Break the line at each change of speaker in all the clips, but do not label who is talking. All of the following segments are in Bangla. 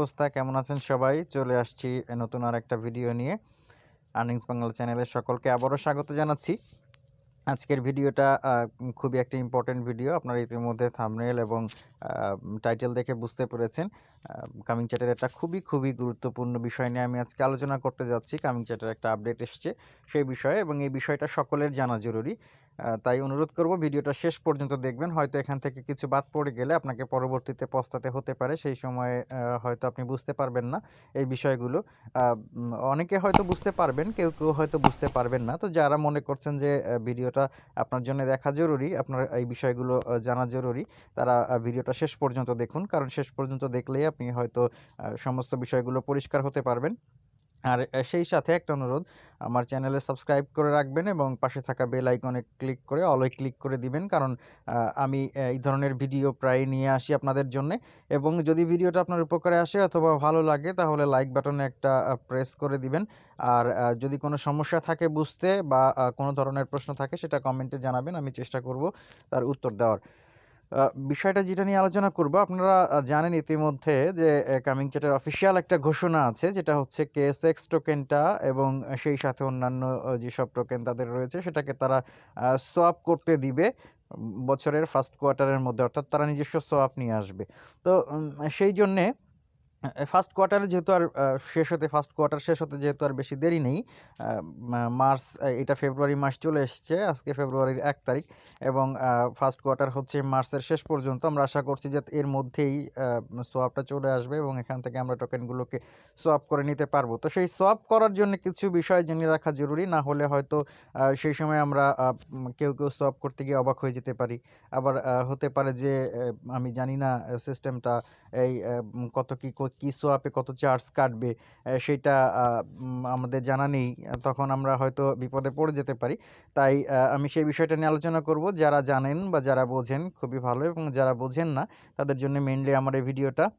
অবস্থা? কেমন আছেন সবাই? চলে আসছি নতুন আর একটা ভিডিও নিয়ে। আর্নিংস বাংলা চ্যানেলের সকলকে আবারও স্বাগত জানাচ্ছি। আজকের ভিডিওটা খুবই একটা ইম্পর্টেন্ট ভিডিও আপনারা ইতিমধ্যে থাম্বনেল এবং টাইটেল দেখে বুঝতে পেরেছেন। কামিং চ্যাটের একটা খুবই খুবই গুরুত্বপূর্ণ বিষয় নিয়ে আমি আজকে আলোচনা করতে যাচ্ছি। কামিং চ্যাটের একটা আপডেট এসছে সেই বিষয়ে এবং এই বিষয়টা সকলের জানা জরুরি। তাই অনুরোধ করব ভিডিওটা শেষ পর্যন্ত দেখবেন। হয়তো এখান থেকে কিছু বাদ পড়ে গেলে আপনাকে পরবর্তীতে পস্তাতে হতে পারে। সেই সময়ে হয়তো আপনি বুঝতে পারবেন না এই বিষয়গুলো। অনেকে হয়তো বুঝতে পারবেন, কেউ কেউ হয়তো বুঝতে পারবেন না। তো যারা মনে করছেন যে ভিডিওটা আপনার জন্য দেখা জরুরি, আপনার এই বিষয়গুলো জানা জরুরি, তারা ভিডিওটা শেষ পর্যন্ত দেখুন। কারণ শেষ পর্যন্ত দেখলেই আপনি হয়তো সমস্ত বিষয়গুলো পরিষ্কার হতে পারবেন। আর সেই সাথে একটা অনুরোধ, আমার চ্যানেলে সাবস্ক্রাইব করে রাখবেন এবং পাশে থাকা বেল আইকনে ক্লিক করে অলে ক্লিক করে দিবেন। কারণ আমি এই ধরনের ভিডিও প্রায় নিয়ে আসি আপনাদের জন্য এবং যদি ভিডিওটা আপনার উপকারে আসে অথবা ভালো লাগে তাহলে লাইক বাটনে একটা প্রেস করে দিবেন। আর যদি কোনো সমস্যা থাকে বুঝতে বা কোনো ধরনের প্রশ্ন থাকে সেটা কমেন্টে জানাবেন, আমি চেষ্টা করব তার উত্তর দেওয়ার। বিষয়টা যেটা নিয়ে আলোচনা করব, আপনারা জানেন ইতিমধ্যে যে কামিং চ্যাটের অফিসিয়াল একটা ঘোষণা আছে, যেটা হচ্ছে কেএসএক্স টোকেনটা এবং সেই সাথে অন্যান্য যেসব টোকেন তাদের রয়েছে, সেটাকে তারা সোয়াপ করতে দিবে বছরের ফার্স্ট কোয়ার্টারের মধ্যে, অর্থাৎ তারা নিজস্ব সোয়াপ নিয়ে আসবে। তো সেই জন্যে ফার্স্ট কোয়ার্টারে যেহেতু আর শেষ হতে ফার্স্ট কোয়ার্টার শেষ হতে যেহেতু আর বেশি দেরি নেই মার্চ এটা ফেব্রুয়ারি মাস চলে এসেছে, আজকে ফেব্রুয়ারির এক তারিখ এবং ফার্স্ট কোয়ার্টার হচ্ছে মার্চের শেষ পর্যন্ত। আমরা আশা করছি যে এর মধ্যেই সোয়াপটা চলে আসবে এবং এখান থেকে আমরা টোকেনগুলোকে সোয়াপ করে নিতে পারব। তো সেই সোয়াপ করার জন্য কিছু বিষয় জেনে রাখা জরুরি, না হলে হয়তো সেই সময় আমরা কেউ কেউ সোয়াপ করতে গিয়ে অবাক হয়ে যেতে পারি। আবার হতে পারে যে আমি জানি না সিস্টেমটা এই কত কি কো- সোয়াপে কত চার্জ কাটবে সেটা আমাদের জানা নেই। তখন আমরা হয়তো বিপদে পড়ে যেতে পারি। তাই আমি সেই বিষয়টা নিয়ে আলোচনা করব। যারা জানেন বা যারা বোঝেন, খুবই ভালো। এবং যারা বোঝেন না, তাদের জন্য মেইনলি আমার এই ভিডিওটা।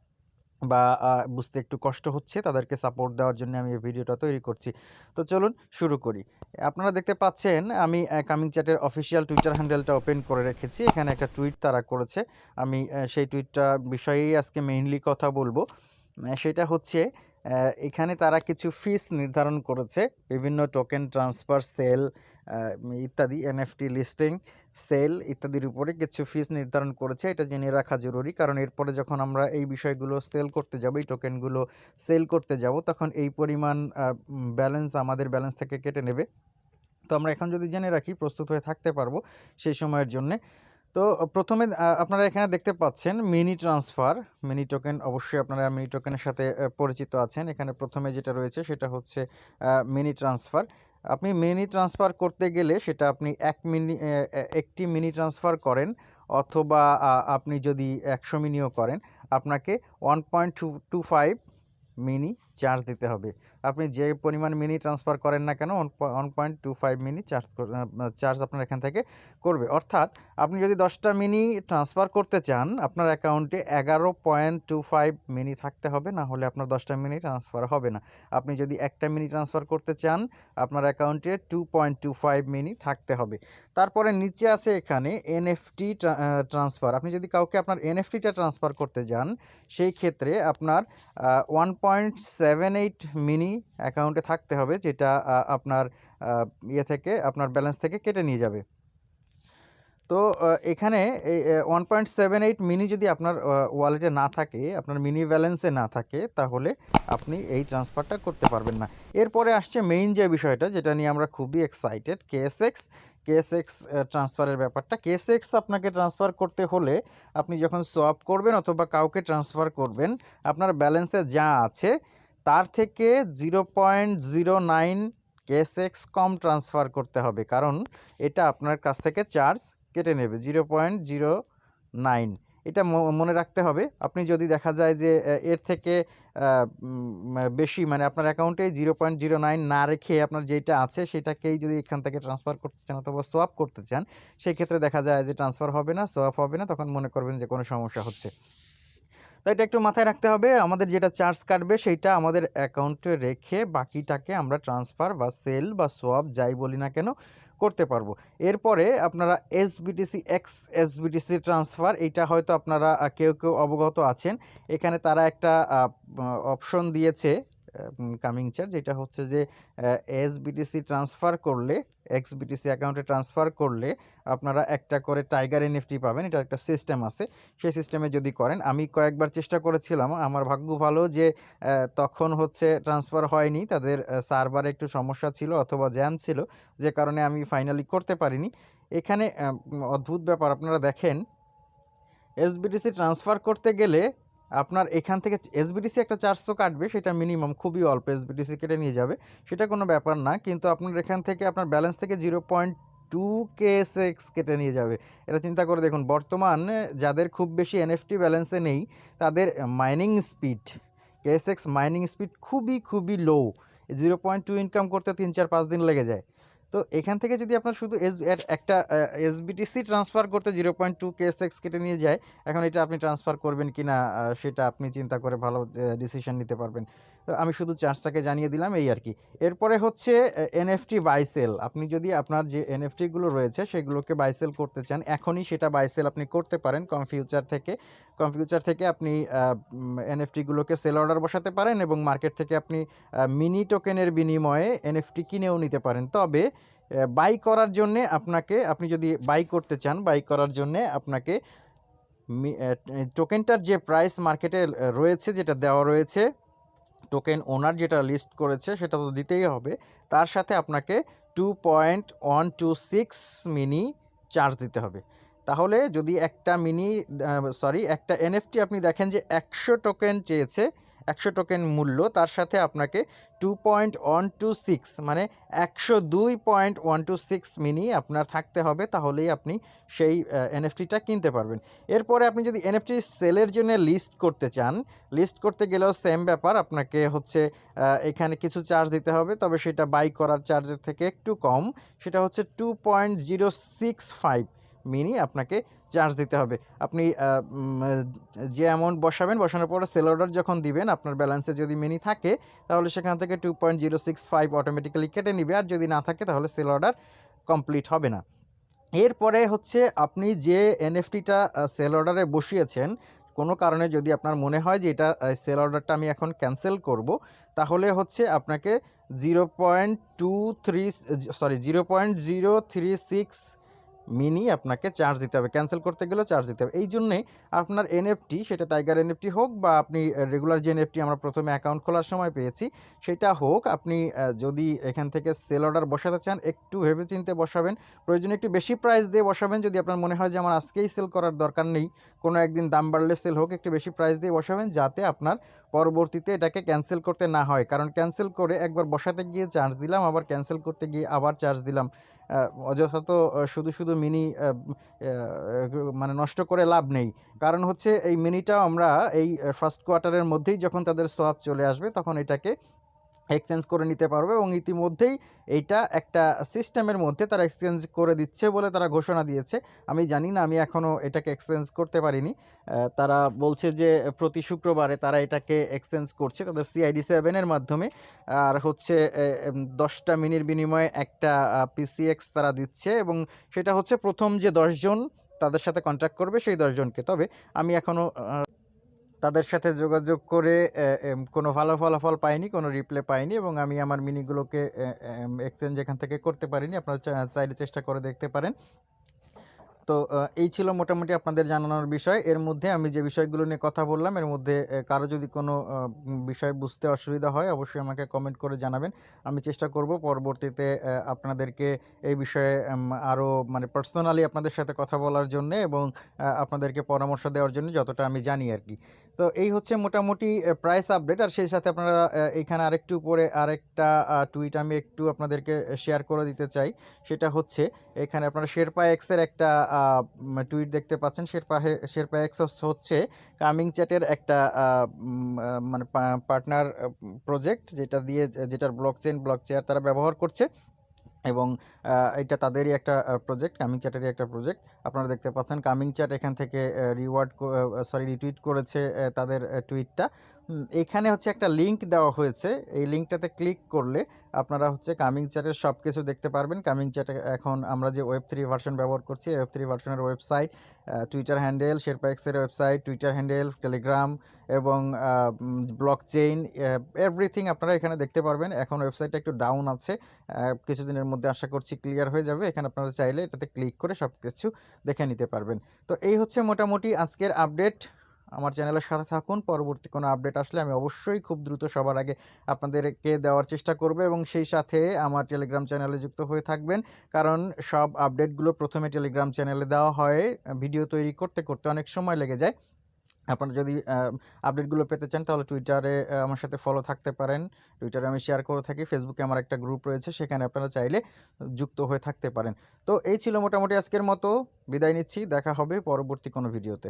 বা বুঝতে একটু কষ্ট হচ্ছে, তাদেরকে সাপোর্ট দেওয়ার জন্য আমি এই ভিডিওটা তৈরি করছি। তো চলুন শুরু করি। আপনারা দেখতে পাচ্ছেন, আমি কামিং চ্যাটের অফিসিয়াল টুইটার হ্যান্ডেলটা ওপেন করে রেখেছি। এখানে একটা টুইট তারা করেছে। আমি সেই টুইটটা বিষয়েই আজকে মেইনলি কথা বলব। সেটা হচ্ছে এখানে তারা কিছু ফিস নির্ধারণ করেছে, বিভিন্ন টোকেন ট্রান্সফার সেল ইত্যাদি এনএফটি লিস্টিং সেল ইত্যাদির উপরে কিছু ফিস নির্ধারণ করেছে, এটা জেনে রাখা জরুরি। কারণ এরপরে যখন আমরা এই বিষয়গুলো সেল করতে যাব, এই টোকেনগুলো সেল করতে যাব, তখন এই পরিমাণ ব্যালেন্স আমাদের ব্যালেন্স থেকে কেটে নেবে। তো আমরা এখন যদি জেনে রাখি, প্রস্তুত হয়ে থাকতে পারব সেই সময়ের জন্যে। তো প্রথমে আপনারা এখানে দেখতে পাচ্ছেন মিনি ট্রান্সফার। মিনি টোকেন অবশ্যই আপনারা মিনি টোকেনের সাথে পরিচিত আছেন। এখানে প্রথমে যেটা রয়েছে সেটা হচ্ছে মিনি ট্রান্সফার। আপনি মিনি ট্রান্সফার করতে গেলে সেটা আপনি এক মিনি একটি মিনি ট্রান্সফার করেন অথবা আপনি যদি একশো মিনিও করেন, আপনাকে one point two two five mini charge দিতে হবে। আপনি যে পরিমাণ মিনি ট্রান্সফার করেন না কেন one point two five mini charge charge আপনার এখান থেকে করবে। অর্থাৎ আপনি যদি দশটা মিনি ট্রান্সফার করতে চান, আপনার অ্যাকাউন্টে এগারো পয়েন্ট টু ফাইভ মিনি থাকতে হবে, না হলে আপনার দশটা মিনি ট্রান্সফার হবে না। আপনি যদি একটা মিনি ট্রান্সফার করতে চান, আপনার অ্যাকাউন্টে two point two five mini থাকতে হবে। তারপরে নিচে আছে এখানে এনএফটি ট্রান্সফার আপনি যদি কাউকে আপনার এনএফটিটা ট্রান্সফার করতে যান, সেই ক্ষেত্রে আপনার one point seven eight mini অ্যাকাউন্টে থাকতে হবে, যেটা আপনার ইয়ে থেকে, আপনার ব্যালেন্স থেকে কেটে নিয়ে যাবে। তো এখানে one point seven eight mini যদি আপনার ওয়ালেটে না থাকে, আপনার মিনি ব্যালেন্সে না থাকে, তাহলে আপনি এই ট্রান্সফারটা করতে পারবেন না। এরপরে আসছে মেইন যে বিষয়টা, যেটা নিয়ে আমরা খুবই এক্সাইটেড কেএসএক্স কেএসএক্স ট্রান্সফারের ব্যাপারটা। কেএসএক্স আপনাকে ট্রান্সফার করতে হলে আপনি যখন সোয়াপ করবেন অথবা কাউকে ট্রান্সফার করবেন, আপনার ব্যালেন্সে যা আছে, তার থেকে zero point zero nine KSX কম ট্রান্সফার করতে হবে। কারণ এটা আপনার কাছ থেকে চার্জ কেটে নেবে জিরো পয়েন্ট জিরো নাইন এটা মনে রাখতে হবে। আপনি যদি দেখা যায় যে এর থেকে বেশি মানে আপনার অ্যাকাউন্টে জিরো পয়েন্ট জিরো নাইন না রেখে আপনার যেটা আছে, সেটাকেই যদি এখান থেকে ট্রান্সফার করতে চান অথবা সোয়াপ করতে চান সেই ক্ষেত্রে দেখা যায় যে ট্রান্সফার হবে না সোয়াপ হবে না, তখন মনে করবেন যে কোনো সমস্যা হচ্ছে। তো এটা একটু মাথায় রাখতে হবে, আমাদের যেটা চার্জ কাটবে সেইটা আমাদের অ্যাকাউন্টে রেখে বাকিটাকে আমরা ট্রান্সফার বা সেল বা সোয়াপ যাই বলি না কেন করতে পারব। এরপরে আপনারা এসবিটিসি এক্স এসবিটিসি ট্রান্সফার এইটা হয়তো আপনারা কেউ কেউ অবগত আছেন। এখানে তারা একটা অপশন দিয়েছে কামিং চার্জ যেটা হচ্ছে যে এসবিটিসি ট্রান্সফার করলে এক্সবিটিসি অ্যাকাউন্টে ট্রান্সফার করলে আপনারা একটা করে টাইগার এনএফটি পাবেন এটা একটা সিস্টেম আছে। সেই সিস্টেমে যদি করেন, আমি কয়েকবার চেষ্টা করেছিলাম, আমার ভাগ্য ভালো যে তখন হচ্ছে ট্রান্সফার হয়নি, তাদের সার্ভারে একটু সমস্যা ছিল অথবা জ্যাম ছিল, যে কারণে আমি ফাইনালি করতে পারিনি। এখানে অদ্ভুত ব্যাপার, আপনারা দেখেন এসবিটিসি ট্রান্সফার করতে গেলে আপনার এখান থেকে এসবিটিসি একটা চার্জ তো কাটবে, সেটা মিনিমাম খুবই অল্প এসবিটিসি কেটে নিয়ে যাবে, সেটা কোনো ব্যাপার না, কিন্তু আপনার এখান থেকে আপনার ব্যালেন্স থেকে zero point two K X কেটে নিয়ে যাবে। এটা চিন্তা করে দেখুন, বর্তমান যাদের খুব বেশি এনএফটি ব্যালেন্সে নেই, তাদের mining speed KSX mining speed খুবই খুবই low zero point two income করতে তিন চার পাঁচ দিন লেগে যায়। তো এখান থেকে যদি আপনার শুধু এস একটা এসবিটিসি ট্রান্সফার করতে zero point two K KSX কেটে নিয়ে যায়, এখন এটা আপনি ট্রান্সফার করবেন কি না সেটা আপনি চিন্তা করে ভালো ডিসিশন নিতে পারবেন। তো আমি শুধু চার্জটাকে জানিয়ে দিলাম, এই আর কি। এরপরে হচ্ছে এনএফটি বাইসেল আপনি যদি আপনার যে এনএফটিগুলো রয়েছে, সেগুলোকে বাইসেল করতে চান, এখনই সেটা বাইসেল আপনি করতে পারেন। কমফিউচার থেকে কমফিউচার থেকে আপনি এনএফটিগুলোকে সেল অর্ডার বসাতে পারেন এবং মার্কেট থেকে আপনি মিনি টোকেনের বিনিময়ে এনএফটি কিনেও নিতে পারেন। তবে বাই করার জন্যে আপনাকে, আপনি যদি বাই করতে চান বাই করার জন্যে আপনাকে টোকেনটার যে প্রাইস মার্কেটে রয়েছে, যেটা দেওয়া রয়েছে টোকেন ওনার যেটা লিস্ট করেছে, সেটা তো দিতেই হবে। তার সাথে আপনাকে two point one two six mini charge দিতে হবে। তাহলে যদি একটা মিনি সরি একটা এনএফটি আপনি দেখেন যে একশো টোকেন চেয়েছে একশো টোকেন মূল্য, তার সাথে আপনাকে two point one two six মানে একশো দুই point one two six mini আপনার থাকতে হবে, তাহলেই আপনি সেই এনএফটিটা কিনতে পারবেন। এরপরে আপনি যদি এনএফটি সেলের জন্য লিস্ট করতে চান লিস্ট করতে গেলেও সেম ব্যাপার, আপনাকে হচ্ছে এখানে কিছু চার্জ দিতে হবে, তবে সেটা বাই করার চার্জের থেকে একটু কম, সেটা হচ্ছে two point zero six five mini আপনাকে চার্জ দিতে হবে। আপনি যে অ্যামাউন্ট বসাবেন, বসানোর পরে সেল অর্ডার যখন দিবেন, আপনার ব্যালেন্সে যদি মিনি থাকে, তাহলে সেখান থেকে two point zero six five automatically কেটে নিবে। আর যদি না থাকে, তাহলে সেল অর্ডার কমপ্লিট হবে না। এরপরে হচ্ছে আপনি যে এনএফটিটা সেল অর্ডারে বসিয়েছেন, কোনো কারণে যদি আপনার মনে হয় যে এটা সেল অর্ডারটা আমি এখন ক্যান্সেল করব, তাহলে হচ্ছে আপনাকে zero point two three sorry zero point zero three six mini আপনাকে চার্জ দিতে হবে। ক্যান্সেল করতে গেলেও চার্জ দিতে হবে। এই জন্যে আপনার এনএফটি সেটা টাইগার এনএফটি হোক বা আপনি রেগুলার যে এনএফটি আমরা প্রথমে অ্যাকাউন্ট খোলার সময় পেয়েছি, সেটা হোক, আপনি যদি এখান থেকে সেল অর্ডার বসাতে চান, একটু ভেবেচিন্তে বসাবেন। প্রয়োজনে একটু বেশি প্রাইস দিয়ে বসাবেন। যদি আপনার মনে হয় যে আমার আজকেই সেল করার দরকার নেই, কোনো একদিন দাম বাড়লে সেল হোক, একটু বেশি প্রাইস দিয়ে বসাবেন, যাতে আপনার পরবর্তীতে এটাকে ক্যান্সেল করতে না হয়। কারণ ক্যান্সেল করে একবার বসাতে গিয়ে চার্জ দিলাম, আবার ক্যান্সেল করতে গিয়ে আবার চার্জ দিলাম। অযথা তো শুধু শুধু মিনি মানে নষ্ট করে লাভ নেই। কারণ হচ্ছে এই মিনিটাও আমরা এই ফার্স্ট কোয়ার্টারের মধ্যেই যখন তাদের সোয়াপ চলে আসবে, তখন এটাকে এক্সচেঞ্জ করে নিতে পারবে এবং ইতিমধ্যেই এইটা একটা সিস্টেমের মধ্যে তারা এক্সচেঞ্জ করে দিচ্ছে বলে তারা ঘোষণা দিয়েছে। আমি জানি না, আমি এখনও এটাকে এক্সচেঞ্জ করতে পারিনি। তারা বলছে যে প্রতি শুক্রবারে তারা এটাকে এক্সচেঞ্জ করছে তাদের সিআইডি সেভেনের মাধ্যমে। আর হচ্ছে দশটা মিনির বিনিময়ে একটা পিসিএক্স তারা দিচ্ছে এবং সেটা হচ্ছে প্রথম যে দশজন তাদের সাথে কন্ট্যাক্ট করবে সেই দশজনকে তবে আমি এখনও তাদের সাথে যোগাযোগ করে কোনো ভালো ফলাফল পাইনি, কোনো রিপ্লে পাইনি এবং আমি আমার মিনিগুলোকে এক্সচেঞ্জ এখান থেকে করতে পারিনি। আপনারা চাইলে চেষ্টা করে দেখতে পারেন। তো এই ছিল মোটামুটি আপনাদের জানানোর বিষয়। এর মধ্যে আমি যে বিষয়গুলো নিয়ে কথা বললাম এর মধ্যে কারও যদি কোনো বিষয় বুঝতে অসুবিধা হয় অবশ্যই আমাকে কমেন্ট করে জানাবেন। আমি চেষ্টা করব পরবর্তীতে আপনাদেরকে এই বিষয়ে আরও মানে পার্সোনালি আপনাদের সাথে কথা বলার জন্য এবং আপনাদেরকে পরামর্শ দেওয়ার জন্য যতটা আমি জানি আর কি। তো এই হচ্ছে মোটামুটি প্রাইস আপডেট আর সেই সাথে আপনারা আহ, এইখানে আরেকটু উপরে আরেকটা টুইট আমি একটু আপনাদেরকে শেয়ার করে দিতে চাই। সেটা হচ্ছে এখানে আপনারা শেরপা এক্সের একটা টুইট দেখতে পাচ্ছেন। শেরপা শেরপা এক্সস হচ্ছে কামিং চ্যাটের একটা মানে পার্টনার প্রজেক্ট যেটা দিয়ে, যেটার ব্লক চেন ব্লক চেয়ার তারা ব্যবহার করছে। এবং এটা তাদেরই একটা প্রজেক্ট কামিং চ্যাটেরই একটা প্রজেক্ট আপনারা দেখতে পাচ্ছেন কামিং চ্যাট এখান থেকে রিওয়ার্ড সরি রিটুইট করেছে তাদের টুইটটা এখানে হচ্ছে একটা লিংক দেওয়া হয়েছে। এই লিঙ্কটাতে ক্লিক করলে আপনারা হচ্ছে কামিং চ্যাটের সব কিছু দেখতে পারবেন। কামিং চ্যাটে এখন আমরা যে ওয়েব থ্রি ভার্সন ব্যবহার করছি ওয়েব থ্রি ভার্সনের ওয়েবসাইট টুইটার হ্যান্ডেল শেরপাক্সের ওয়েবসাইট টুইটার হ্যান্ডেল টেলিগ্রাম এবং ব্লক চেইন এভরিথিং আপনারা এখানে দেখতে পারবেন। এখন ওয়েবসাইটটা একটু ডাউন আছে কিছুদিনের মধ্যে আশা করছি ক্লিয়ার হয়ে যাবে। এখানে আপনারা চাইলে এটাতে ক্লিক করে সব কিছু দেখে নিতে পারবেন। তো এই হচ্ছে মোটামুটি আজকের আপডেট আমার চ্যানেলের সাথে থাকুন, পরবর্তী কোনো আপডেট আসলে আমি অবশ্যই খুব দ্রুত সবার আগে আপনাদেরকে দেওয়ার চেষ্টা করব এবং সেই সাথে আমার টেলিগ্রাম চ্যানেলে যুক্ত হয়ে থাকবেন। কারণ সব আপডেটগুলো প্রথমে টেলিগ্রাম চ্যানেলে দেওয়া হয়। ভিডিও তৈরি করতে করতে অনেক সময় লেগে যায়। আপনারা যদি আপডেটগুলো পেতে চান, তাহলে টুইটারে আমার সাথে ফলো থাকতে পারেন। টুইটারে আমি শেয়ার করে থাকি ফেসবুকে আমার একটা গ্রুপ রয়েছে, সেখানে আপনারা চাইলে যুক্ত হয়ে থাকতে পারেন। তো এই ছিল মোটামুটি আজকের মতো। বিদায় নিচ্ছি, দেখা হবে পরবর্তী কোনো ভিডিওতে